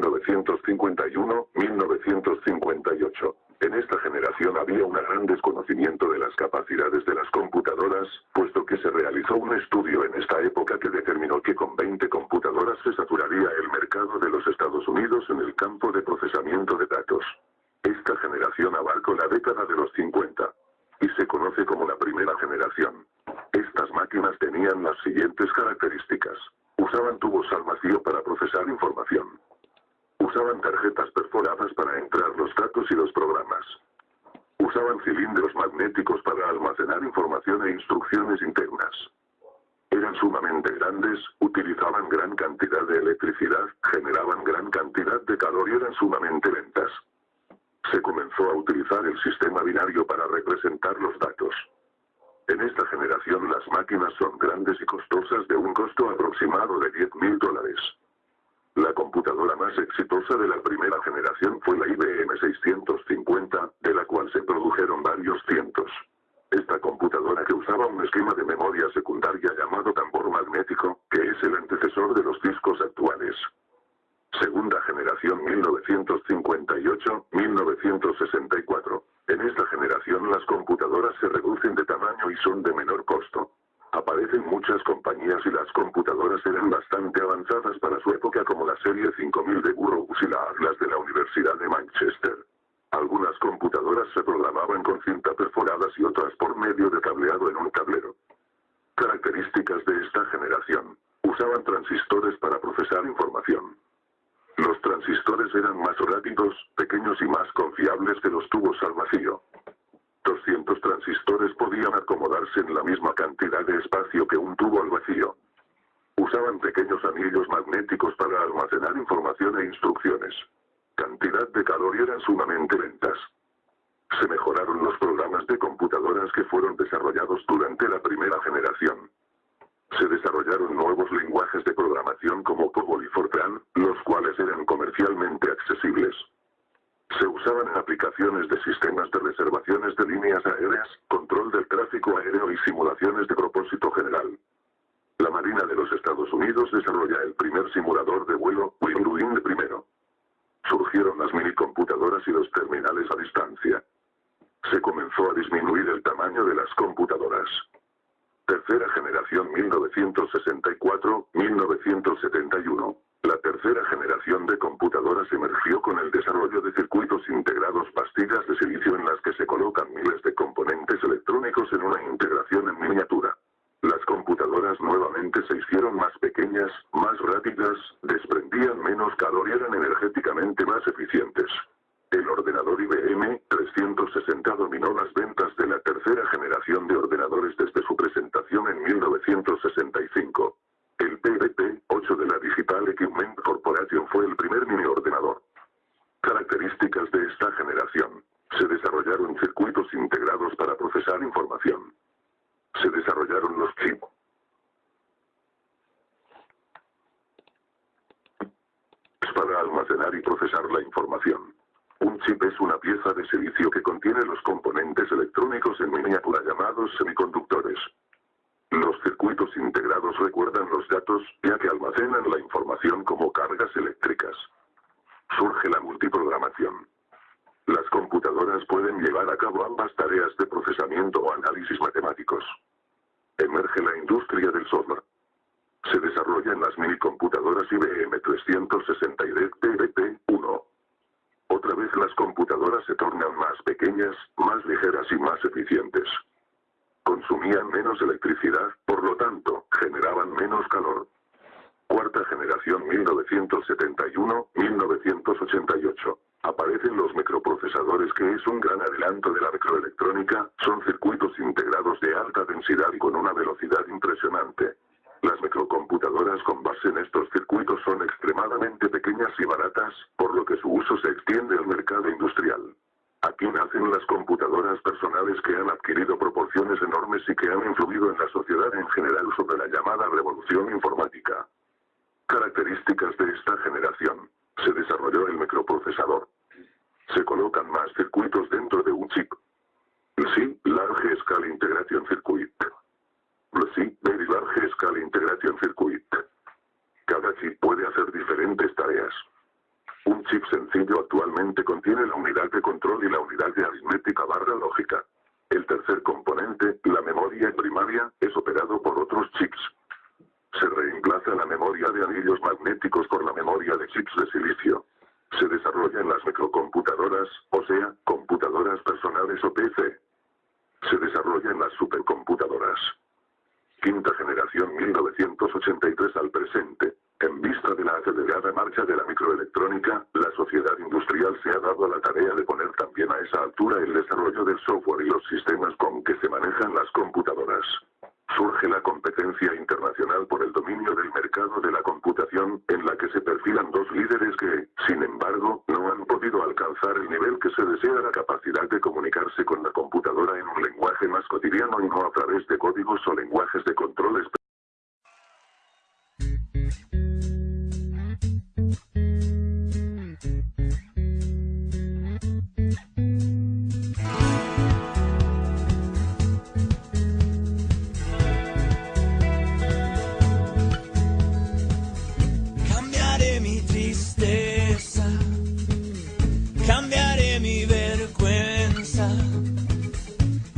1951-1958. En esta generación había un gran desconocimiento de las capacidades de las computadoras, puesto que se realizó un estudio en esta época que determinó que con 20 computadoras se saturaría el mercado de los Estados Unidos en el campo de procesamiento de datos. Esta generación abarcó la década de los 50 y se conoce como la primera generación. Estas máquinas tenían las siguientes características. Usaban tubos al vacío para procesar información. Usaban tarjetas perforadas para entrar los datos y los programas. Usaban cilindros magnéticos para almacenar información e instrucciones internas. Eran sumamente grandes, utilizaban gran cantidad de electricidad, generaban gran cantidad de calor y eran sumamente lentas. Se comenzó a utilizar el sistema binario para representar los datos. En esta generación las máquinas son grandes y costosas de un costo aproximado de 10 mil dólares. La computadora más exitosa de la primera generación fue la IBM 650, de la cual se produjeron varios cientos. Esta computadora que usaba un esquema de memoria secundaria llamado tambor magnético, que es el antecesor de los discos actuales. Segunda generación 1958-1964. En esta generación las computadoras se reducen de tamaño y son de menor costo. Aparecen muchas compañías y las computadoras eran bastante avanzadas para su época de Burroughs y la de la Universidad de Manchester. Algunas computadoras se programaban con cinta perforadas y otras por medio de cableado en un tablero. Características de esta generación. Usaban transistores para procesar información. Los transistores eran más rápidos, pequeños y más confiables que los tubos al vacío. 200 transistores podían acomodarse en la misma cantidad de espacio que un tubo al vacío. Usaban pequeños anillos magnéticos para almacenar información e instrucciones. Cantidad de calor y eran sumamente lentas. Se mejoraron los programas de computadoras que fueron desarrollados durante la primera generación. Se desarrollaron nuevos lenguajes de programación como COBOL y Fortran, los cuales eran comercialmente accesibles. Se usaban aplicaciones de sistemas de reservaciones de líneas aéreas, control del tráfico aéreo y simulaciones de propósito general. La Marina de los Estados Unidos desarrolla el primer simulador de vuelo, Wind primero. Surgieron las minicomputadoras y los terminales a distancia. Se comenzó a disminuir el tamaño de las computadoras. Tercera generación 1964-1971. La tercera generación de computadoras emergió con el desarrollo de circuitos integrados pastillas de silicio en las que se colocan miles de componentes electrónicos en una integración en miniatura. Las nuevamente se hicieron más pequeñas, más rápidas, desprendían menos calor y eran energéticamente más eficientes. El ordenador IBM 360 dominó las ventas de la tercera generación de ordenadores desde su presentación en 1965. El PDP-8 de la Digital Equipment Corporation fue el primer mini ordenador. Características de esta generación. Se desarrollaron circuitos integrados para procesar información. Se desarrollaron los chips. Para almacenar y procesar la información. Un chip es una pieza de silicio que contiene los componentes electrónicos en miniatura llamados semiconductores. Los circuitos integrados recuerdan los datos, ya que almacenan la información como cargas eléctricas. Surge la multiprogramación. Las computadoras pueden llevar a cabo ambas tareas de procesamiento o análisis matemáticos. Emerge la industria del software. Desarrollan las minicomputadoras IBM 360 y DTBT-1. Otra vez las computadoras se tornan más pequeñas, más ligeras y más eficientes consumían menos electricidad, por lo tanto, generaban menos calor. Cuarta generación 1971-1988. Aparecen los microprocesadores que es un gran adelanto de la microelectrónica, son circuitos integrados de alta densidad y con una velocidad impresionante. Las microcomputadoras con base en estos circuitos son extremadamente pequeñas y baratas, por lo que su uso se extiende al mercado industrial. Aquí nacen las computadoras personales que han adquirido proporciones enormes y que han influido en la sociedad en general sobre la llamada revolución informática. Características de esta generación. Se desarrolló el microprocesador. Se colocan más circuitos componente contiene la unidad de control y la unidad de aritmética barra lógica. El tercer componente, la memoria primaria, es operado por otros chips. Se reemplaza la memoria de anillos magnéticos por la memoria de chips de silicio. Se desarrolla en las microcomputadoras, o sea, computadoras personales o PC. Se desarrolla en las supercomputadoras. Quinta generación 1983 al presente. En vista de la acelerada marcha de la microelectrónica, la sociedad industrial se ha dado la tarea de poner también a esa altura el desarrollo del software y los sistemas con que se manejan las computadoras. Surge la competencia internacional por el dominio del mercado de la computación, en la que se perfilan dos líderes que, sin embargo, no han podido alcanzar el nivel que se desea la capacidad de comunicarse con la computadora en un lenguaje más cotidiano y no a través de códigos o lenguajes de controles